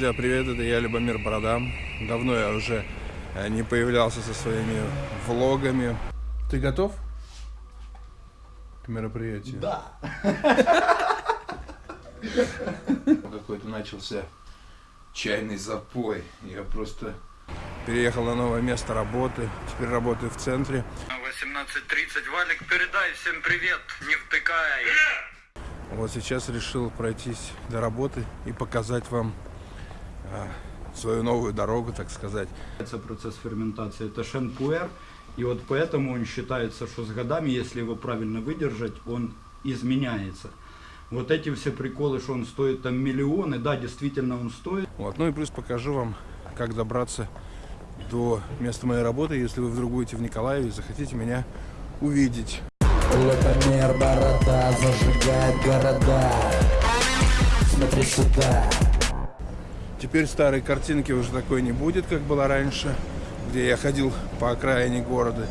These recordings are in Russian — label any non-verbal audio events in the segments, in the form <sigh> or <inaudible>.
Друзья, привет, это я, Любомир Бородам. Давно я уже э, не появлялся со своими влогами. Ты готов к мероприятию? Да. <laughs> Какой-то начался чайный запой. Я просто переехал на новое место работы. Теперь работаю в центре. 18.30. Валик, передай всем привет, не втыкай. Вот сейчас решил пройтись до работы и показать вам свою новую дорогу, так сказать. Это процесс ферментации, это шенпуэр. И вот поэтому он считается, что с годами, если его правильно выдержать, он изменяется. Вот эти все приколы, что он стоит там миллионы, да, действительно он стоит. Вот. Ну и плюс покажу вам, как добраться до места моей работы, если вы вдруг будете в Николаеве и захотите меня увидеть. Лапомер борода зажигает города Смотри сюда Теперь старой картинки уже такой не будет, как было раньше, где я ходил по окраине города.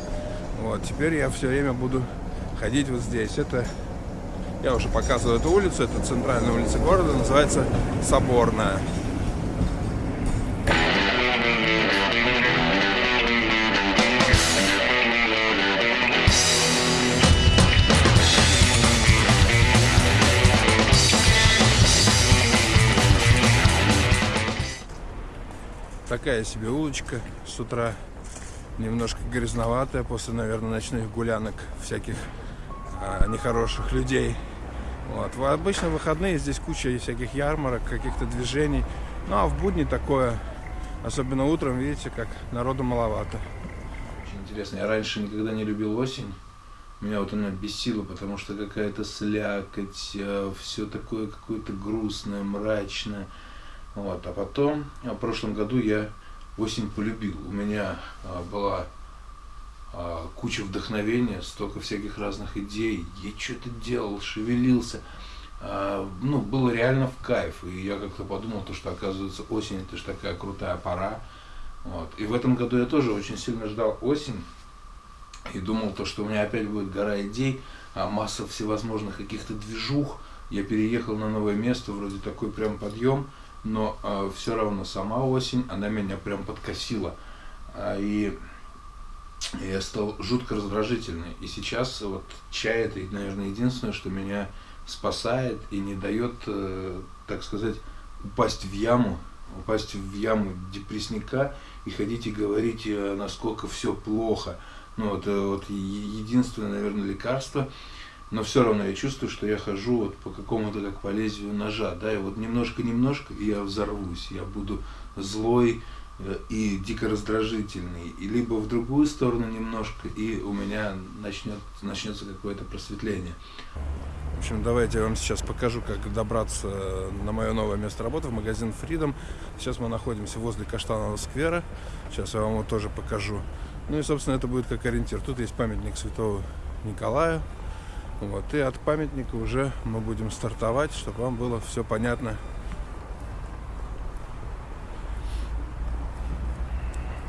Вот, теперь я все время буду ходить вот здесь. Это, я уже показывал эту улицу, это центральная улица города, называется Соборная. Такая себе улочка с утра, немножко грязноватая после, наверное, ночных гулянок всяких а, нехороших людей. Вот. В обычно выходные здесь куча всяких ярмарок, каких-то движений. Ну а в будни такое, особенно утром, видите, как народу маловато. Очень интересно, я раньше никогда не любил осень. Меня вот она бесила, потому что какая-то слякоть, э, все такое какое-то грустное, мрачное. Вот. А потом, в прошлом году я осень полюбил. У меня а, была а, куча вдохновения, столько всяких разных идей. Я что-то делал, шевелился. А, ну, было реально в кайф. И я как-то подумал, то, что оказывается осень это же такая крутая пора. Вот. И в этом году я тоже очень сильно ждал осень. И думал, то, что у меня опять будет гора идей, а масса всевозможных каких-то движух. Я переехал на новое место, вроде такой прям подъем но э, а, все равно сама осень, она меня прям подкосила. А, и я стал жутко раздражительный. И сейчас вот чай это, наверное, единственное, что меня спасает и не дает, э, так сказать, упасть в яму, упасть в яму депрессника и ходить и говорить, э, насколько все плохо. Ну, это вот единственное, наверное, лекарство, но все равно я чувствую, что я хожу вот по какому-то как по лезвию ножа, да, и вот немножко-немножко, я взорвусь, я буду злой э, и дико раздражительный, и либо в другую сторону немножко, и у меня начнет, начнется какое-то просветление. В общем, давайте я вам сейчас покажу, как добраться на мое новое место работы, в магазин Freedom. Сейчас мы находимся возле Каштанового сквера. Сейчас я вам его тоже покажу. Ну и, собственно, это будет как ориентир. Тут есть памятник святого Николая, вот, и от памятника уже мы будем стартовать, чтобы вам было все понятно.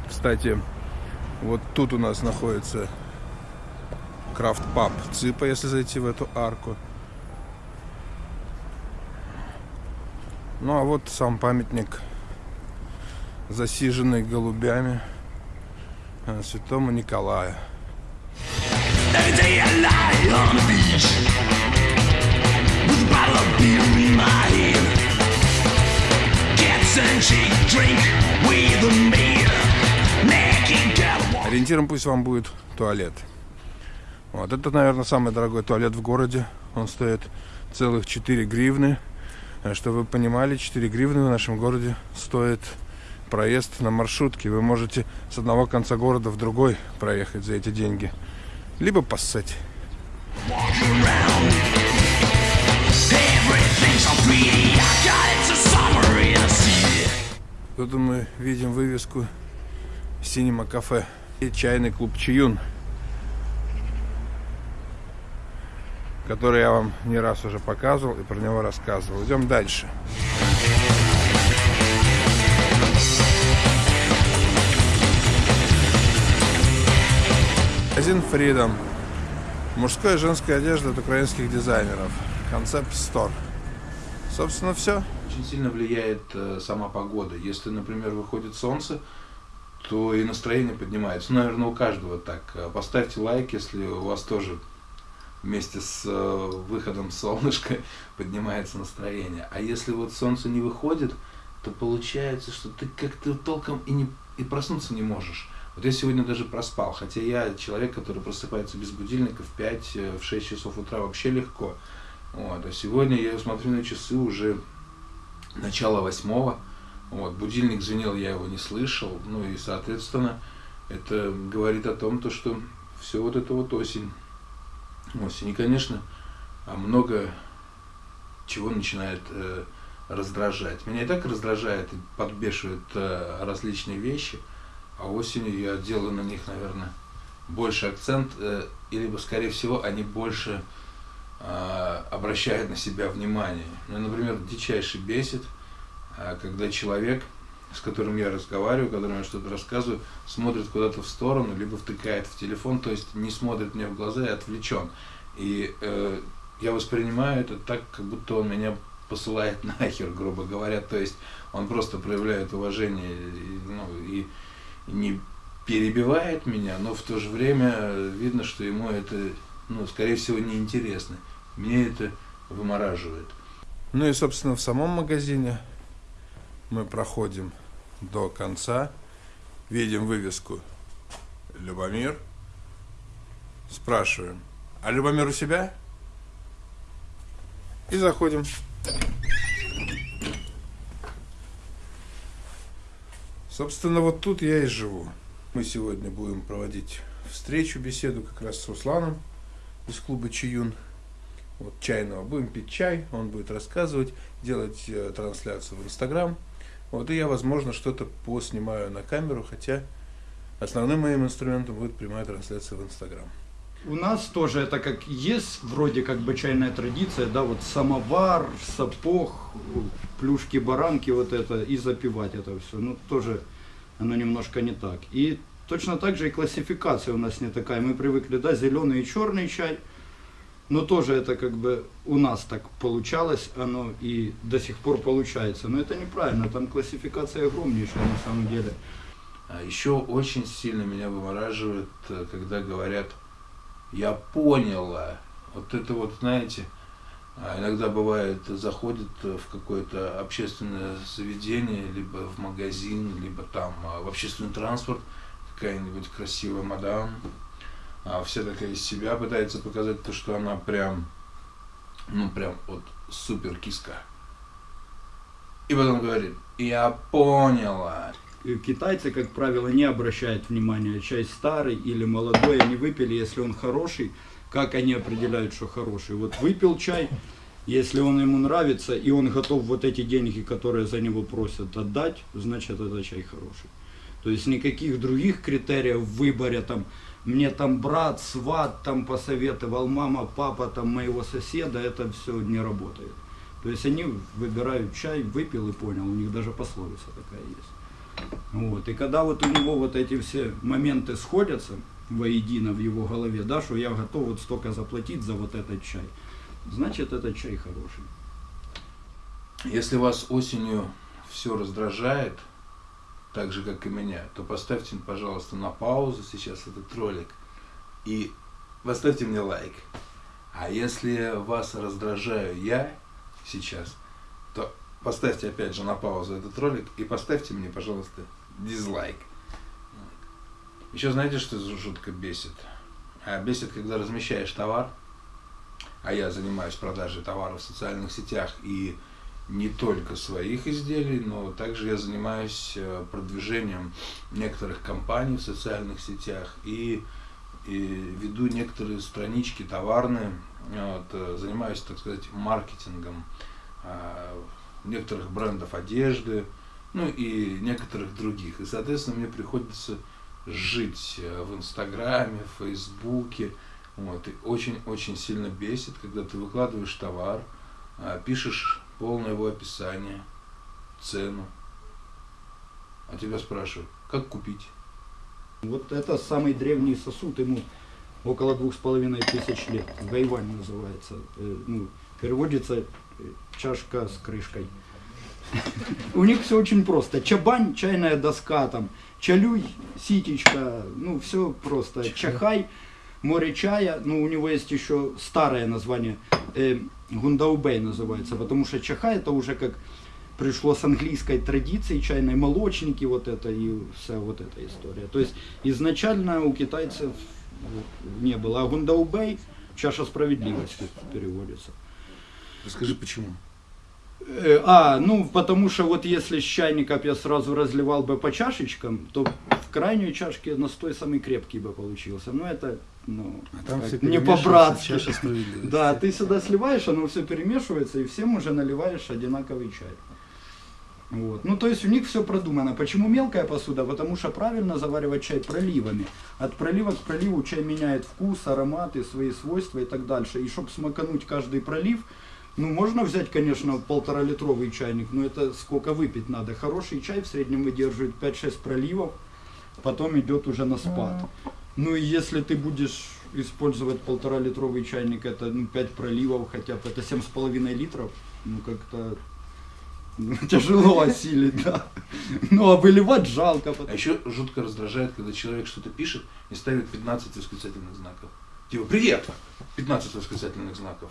Кстати, вот тут у нас находится крафт паб Ципа, если зайти в эту арку. Ну а вот сам памятник, засиженный голубями э, святому Николаю. Ориентиром пусть вам будет туалет. Вот, это, наверное, самый дорогой туалет в городе. Он стоит целых 4 гривны. Э, чтобы вы понимали, 4 гривны в нашем городе стоит проезд на маршрутке. Вы можете с одного конца города в другой проехать за эти деньги либо поссать. Тут мы видим вывеску Синема кафе и чайный клуб Чаюн, который я вам не раз уже показывал и про него рассказывал. Идем дальше. Магазин Freedom. Мужская и женская одежда от украинских дизайнеров. Концепт Store. Собственно, все. Очень сильно влияет э, сама погода. Если, например, выходит солнце, то и настроение поднимается. Ну, наверное, у каждого так. Э, Поставьте лайк, если у вас тоже вместе с э, выходом солнышка <laughs> поднимается настроение. А если вот солнце не выходит, то получается, что ты как-то толком и, не, и проснуться не можешь. Вот я сегодня даже проспал, хотя я человек, который просыпается без будильника в 5-6 часов утра вообще легко. Вот. А сегодня я смотрю на часы уже начало восьмого. Вот. Будильник звенел, я его не слышал. Ну и, соответственно, это говорит о том, то, что все вот это вот осень. Осень. И, конечно, а много чего начинает э, раздражать. Меня и так раздражает и подбешивают э, различные вещи, а осенью я делаю на них, наверное, больше акцент, э, и скорее всего, они больше э, обращают на себя внимание. Ну, например, дичайше бесит, э, когда человек, с которым я разговариваю, которому я что-то рассказываю, смотрит куда-то в сторону, либо втыкает в телефон, то есть не смотрит мне в глаза и отвлечен. И э, я воспринимаю это так, как будто он меня посылает <laughs> нахер, грубо говоря. То есть он просто проявляет уважение и, ну, и не перебивает меня, но в то же время видно, что ему это, ну, скорее всего, неинтересно. Мне это вымораживает. Ну и, собственно, в самом магазине мы проходим до конца, видим вывеску «Любомир», спрашиваем, а Любомир у себя? И заходим. Собственно, вот тут я и живу. Мы сегодня будем проводить встречу, беседу как раз с Русланом из клуба Чиюн. Вот чайного. Будем пить чай, он будет рассказывать, делать э, трансляцию в Инстаграм. Вот и я, возможно, что-то поснимаю на камеру, хотя основным моим инструментом будет прямая трансляция в Инстаграм. У нас тоже это как есть вроде как бы чайная традиция, да, вот самовар, сапог, плюшки, баранки, вот это, и запивать это все. Ну, тоже оно немножко не так. И точно так же и классификация у нас не такая. Мы привыкли, да, зеленый и черный чай, но тоже это как бы у нас так получалось, оно и до сих пор получается. Но это неправильно, там классификация огромнейшая на самом деле. А еще очень сильно меня вымораживает, э, когда говорят я поняла. Вот это вот, знаете, а иногда бывает, заходит в какое-то общественное заведение, либо в магазин, либо там а, в общественный транспорт, какая-нибудь красивая мадам, а вся такая из себя пытается показать то, что она прям, ну прям вот супер киска. И потом говорит, я поняла. И Китайцы, как правило, не обращают внимания, чай старый или молодой, они выпили, если он хороший, как они определяют, что хороший. Вот выпил чай, если он ему нравится, и он готов вот эти деньги, которые за него просят, отдать, значит, это чай хороший. То есть никаких других критериев в выборе, там, мне там брат, сват там посоветовал, мама, папа там моего соседа, это все не работает. То есть они выбирают чай, выпил и понял, у них даже пословица такая есть. Вот. И когда вот у него вот эти все моменты сходятся воедино в его голове, да, что я готов вот столько заплатить за вот этот чай, значит этот чай хороший. Если вас осенью все раздражает, так же, как и меня, то поставьте, пожалуйста, на паузу сейчас этот ролик и поставьте мне лайк. А если вас раздражаю я сейчас, то поставьте опять же на паузу этот ролик и поставьте мне, пожалуйста, дизлайк. Еще знаете, что жутко бесит? А бесит, когда размещаешь товар, а я занимаюсь продажей товаров в социальных сетях и не только своих изделий, но также я занимаюсь э, продвижением некоторых компаний в социальных сетях и, и веду некоторые странички товарные, вот, э, занимаюсь, так сказать, маркетингом а, некоторых брендов одежды, ну и некоторых других. И, соответственно, мне приходится жить э, в Инстаграме, в Фейсбуке. Вот, и очень-очень сильно бесит, когда ты выкладываешь товар, а, пишешь полное его описание, цену, а тебя спрашивают, как купить? Вот это самый древний сосуд, ему около двух с половиной тысяч лет. Гайвань называется. Э, Ну, переводится э, чашка с крышкой. <laughs> У них все очень просто. Чабань, чайная доска, там, чалюй, ситечка, ну все просто. Чахай, море чая, ну у него есть еще старое название, э, гундаубей называется, потому что чахай это уже как пришло с английской традиции, чайной молочники, вот это и вся вот эта история. То есть изначально у китайцев вот, не было, а гундаубей чаша справедливости переводится. Расскажи, почему. Э, А, ну, потому что вот если с чайника б я сразу разливал бы по чашечкам, то в крайней чашке настой самый крепкий бы получился. Ну, это, ну, А там все не по-братски. Да, ты сюда сливаешь, оно все перемешивается, и всем уже наливаешь одинаковый чай. Вот. Ну, то есть у них все продумано. Почему мелкая посуда? Потому что правильно заваривать чай проливами. От пролива к проливу чай меняет вкус, ароматы, свои свойства и так дальше. И чтобы смакануть каждый пролив, ну, можно взять, конечно, полтора-литровый чайник, но это сколько выпить надо. Хороший чай в среднем выдерживает 5-6 проливов, потом идет уже на спад. Ну, и если ты будешь использовать полтора-литровый чайник, это ну, 5 проливов хотя бы, это 7,5 литров, ну, как-то ну, <laughs> тяжело осилить, да. Ну, а выливать жалко. А потому- еще жутко раздражает, когда человек что-то пишет и ставит 15 восклицательных знаков. Типа, привет! 15 восклицательных знаков.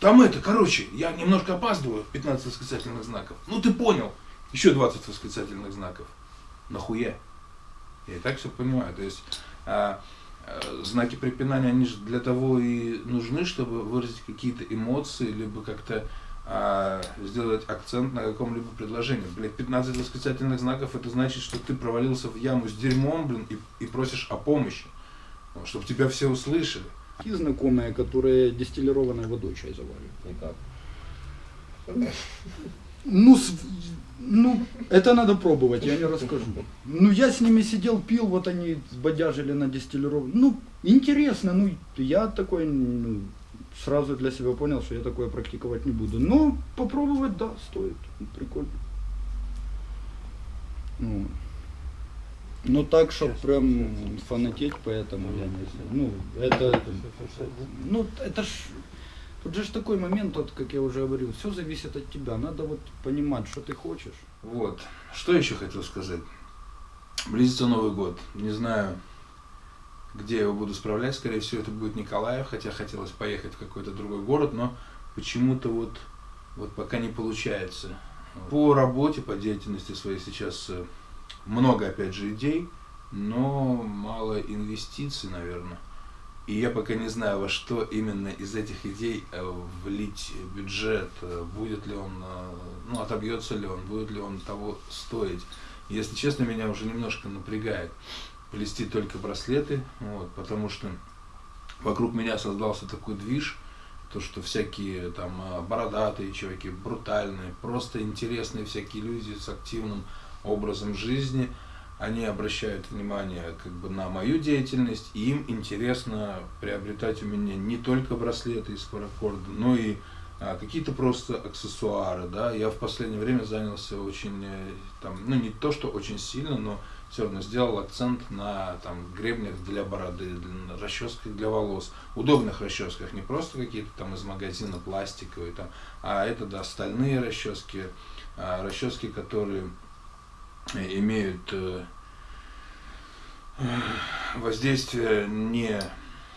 Там это, короче, я немножко опаздываю, 15 восклицательных знаков. Ну ты понял. Еще 20 восклицательных знаков. Нахуя? Я и так все понимаю. То есть а, а, знаки препинания, они же для того и нужны, чтобы выразить какие-то эмоции, либо как-то а, сделать акцент на каком-либо предложении. Блять, 15 восклицательных знаков, это значит, что ты провалился в яму с дерьмом, блин, и, и просишь о помощи. чтобы тебя все услышали. Такие знакомые, которые дистиллированной водой чай заваривают. Никак. Ну, с- ну, это надо пробовать, я не расскажу. Ну, я с ними сидел, пил, вот они сбодяжили на дистиллированную. Ну, интересно, ну, я такой, ну, сразу для себя понял, что я такое практиковать не буду. Но попробовать, да, стоит. Ну, Прикольно. Ну, ну так, чтобы прям фанатеть, поэтому я не знаю. Ну, это, ну, это ж, тут же ж такой момент, вот, как я уже говорил, все зависит от тебя. Надо вот понимать, что ты хочешь. Вот. Что еще хотел сказать? Близится Новый год. Не знаю, где я его буду справлять. Скорее всего, это будет Николаев, хотя хотелось поехать в какой-то другой город, но почему-то вот, вот пока не получается. По работе, по деятельности своей сейчас э, много, опять же, идей, но мало инвестиций, наверное. И я пока не знаю, во что именно из этих идей э, влить бюджет, э, будет ли он, э, ну, отобьется ли он, будет ли он того стоить. Если честно, меня уже немножко напрягает плести только браслеты, вот, потому что вокруг меня создался такой движ, то, что всякие там бородатые чуваки, брутальные, просто интересные всякие люди с активным образом жизни, они обращают внимание как бы на мою деятельность, и им интересно приобретать у меня не только браслеты из паракорда, но и а, какие-то просто аксессуары, да. Я в последнее время занялся очень, э, там, ну не то, что очень сильно, но все равно сделал акцент на там гребнях для бороды, для- расческах для волос, удобных расческах, не просто какие-то там из магазина пластиковые, там, а это да, стальные расчески, а, расчески, которые имеют э, воздействие не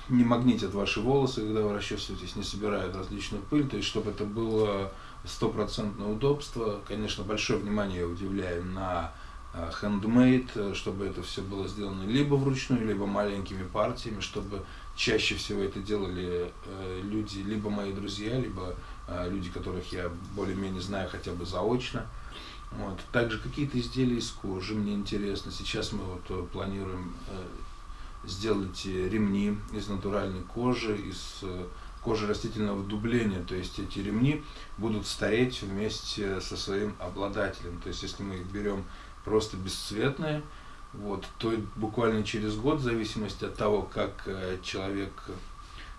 не магнитят ваши волосы, когда вы расчесываетесь, не собирают различную пыль, то есть чтобы это было стопроцентное удобство. Конечно, большое внимание я уделяю на э, handmade, э, чтобы это все было сделано либо вручную, либо маленькими партиями, чтобы чаще всего это делали люди, либо мои друзья, либо люди, которых я более-менее знаю хотя бы заочно. Вот. Также какие-то изделия из кожи мне интересно. Сейчас мы вот э, планируем э, сделать э, ремни из натуральной кожи, из кожи растительного дубления. То есть эти ремни будут стареть вместе со своим обладателем. То есть если мы их берем просто бесцветные, вот, то буквально через год, в зависимости от того, как человек,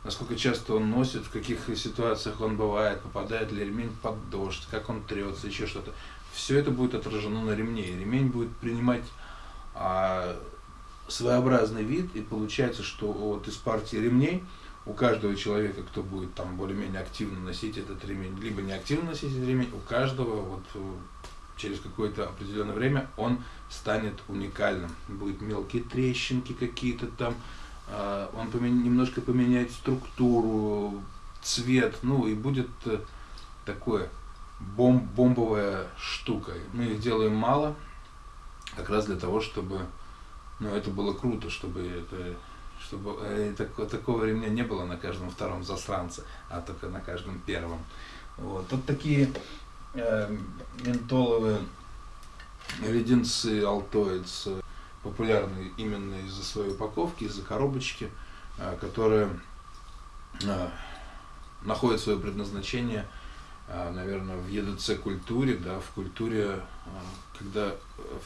насколько часто он носит, в каких ситуациях он бывает, попадает ли ремень под дождь, как он трется, еще что-то, все это будет отражено на ремне. И ремень будет принимать а, своеобразный вид, и получается, что вот из партии ремней у каждого человека, кто будет там более-менее активно носить этот ремень, либо не активно носить этот ремень, у каждого вот э, через какое-то определенное время он станет уникальным. Будут мелкие трещинки какие-то там, а, он немножко поменяет структуру, цвет, ну и будет э, такое бом- бомбовая штука. Мы их делаем мало, как раз для того, чтобы ну, это было круто, чтобы это чтобы э, тако- такого ремня не было на каждом втором засранце, а только на каждом первом. Вот. Вот такие э, ментоловые леденцы э, популярны именно из-за своей упаковки, из-за коробочки, э, которая э, находит свое предназначение, наверное, в ЕДЦ культуре, да, в культуре, э, когда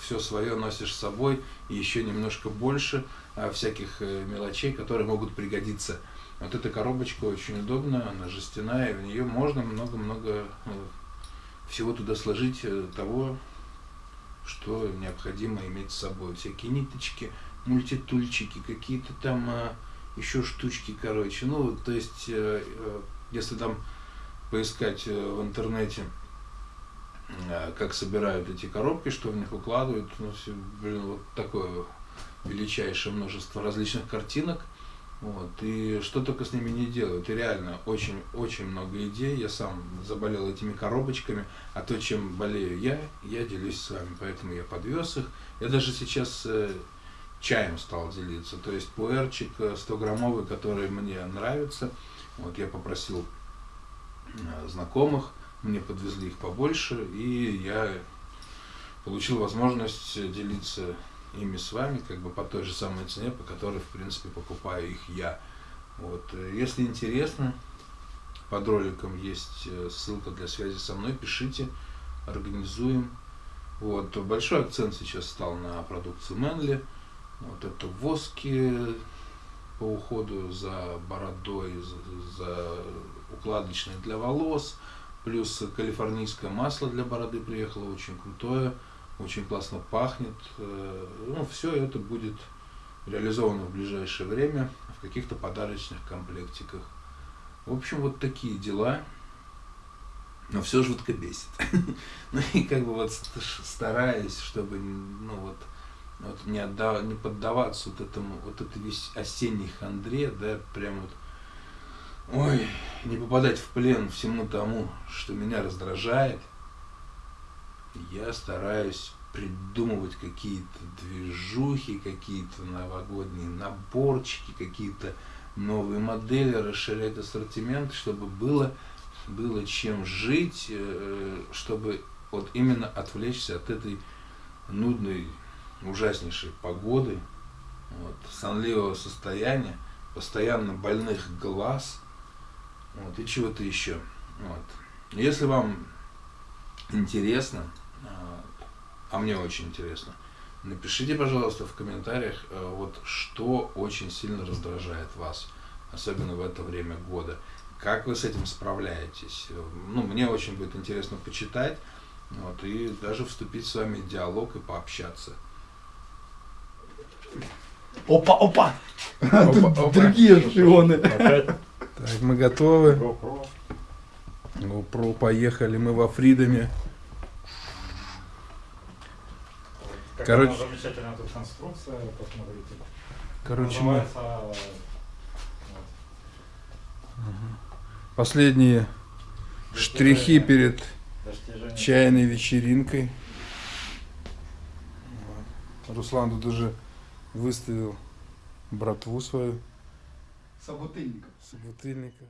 все свое носишь с собой и еще немножко больше э, всяких э, мелочей, которые могут пригодиться. Вот эта коробочка очень удобная, она жестяная, в нее можно много-много э, всего туда сложить э, того, что необходимо иметь с собой. Всякие ниточки, мультитульчики, какие-то там а, еще штучки, короче. Ну, то есть, если там поискать э, в интернете, э, как собирают эти коробки, что в них укладывают, ну, все, блин, вот такое величайшее множество различных картинок. Вот, и что только с ними не делают. И реально очень-очень много идей. Я сам заболел этими коробочками, а то, чем болею я, я делюсь с вами. Поэтому я подвез их. Я даже сейчас э, чаем стал делиться. То есть пуэрчик э, 100-граммовый, который мне нравится. Вот я попросил э, знакомых, мне подвезли их побольше, и я получил возможность делиться ими с вами, как бы по той же самой цене, по которой, в принципе, покупаю их я. Вот. э, Если интересно, под роликом есть э, ссылка для связи со мной, пишите, организуем. Вот. Большой акцент сейчас стал на продукцию Мэнли. Вот это воски по уходу за бородой, за, за укладочной для волос, плюс калифорнийское масло для бороды приехало, очень крутое, очень классно пахнет. Э, Ну, все это будет реализовано в ближайшее время в каких-то подарочных комплектиках. В общем, вот такие дела. Но все жутко бесит. <laughs> Ну и как бы вот ст- стараюсь, чтобы ну вот, вот не, отда- не поддаваться вот этому, вот этой весь осенней хандре, да, прям вот, ой, не попадать в плен всему тому, что меня раздражает. Я стараюсь придумывать какие-то движухи, какие-то новогодние наборчики, какие-то новые модели, расширять ассортимент, чтобы было, было чем жить, э, чтобы вот именно отвлечься от этой нудной, ужаснейшей погоды, вот, сонливого состояния, постоянно больных глаз, вот, и чего-то еще. Вот. Если вам интересно, а, а мне очень интересно, напишите, пожалуйста, в комментариях, э, вот что очень сильно раздражает вас, особенно в это время года. Как вы с этим справляетесь? Ну, мне очень будет интересно почитать, вот, и даже вступить с вами в диалог и пообщаться. Опа, опа! Опа, опа. Другие шпионы. Опять Так, мы готовы. GoPro. GoPro, поехали. Мы во Фридоме. Как Короче- замечательная тут конструкция, посмотрите. Короче, мы Называется, э, вот, последние штрихи перед достижение. чайной вечеринкой. Вот. Руслан тут уже выставил братву свою, Собутыльников. собутыльников.